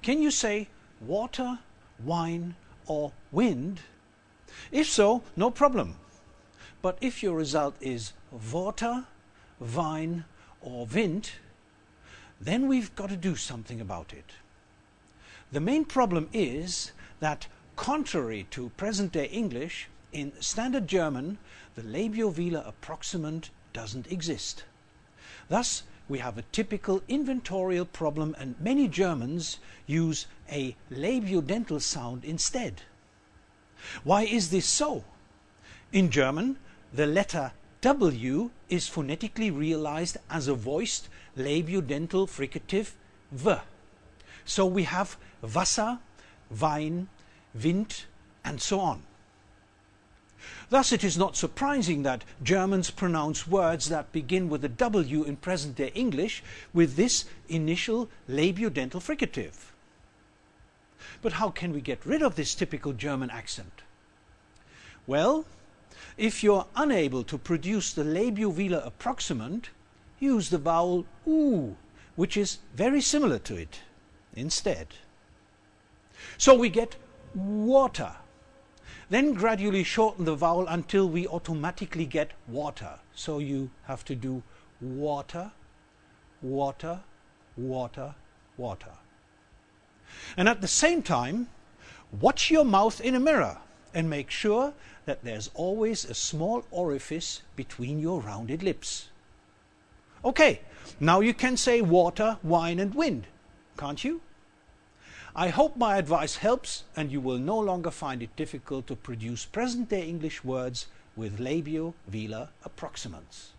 Can you say water, wine, or wind? If so, no problem. But if your result is water, wine, or wind, then we've got to do something about it. The main problem is that contrary to present-day English, in standard German, the labio-velar approximant doesn't exist. Thus, we have a typical inventorial problem and many Germans use a labiodental sound instead. Why is this so? In German, the letter W is phonetically realized as a voiced labiodental fricative V. So we have Wasser, Wein, Wind, and so on. Thus it is not surprising that Germans pronounce words that begin with a W in present-day English with this initial labiodental fricative. But how can we get rid of this typical German accent? Well, if you're unable to produce the labiovelar approximant, use the vowel oo, which is very similar to it, instead. So we get water. Then gradually shorten the vowel until we automatically get water. So you have to do water, water, water, water. And at the same time, watch your mouth in a mirror and make sure that there's always a small orifice between your rounded lips. Okay, now you can say water, wine and wind, can't you? I hope my advice helps and you will no longer find it difficult to produce present-day English words with labio-velar approximants.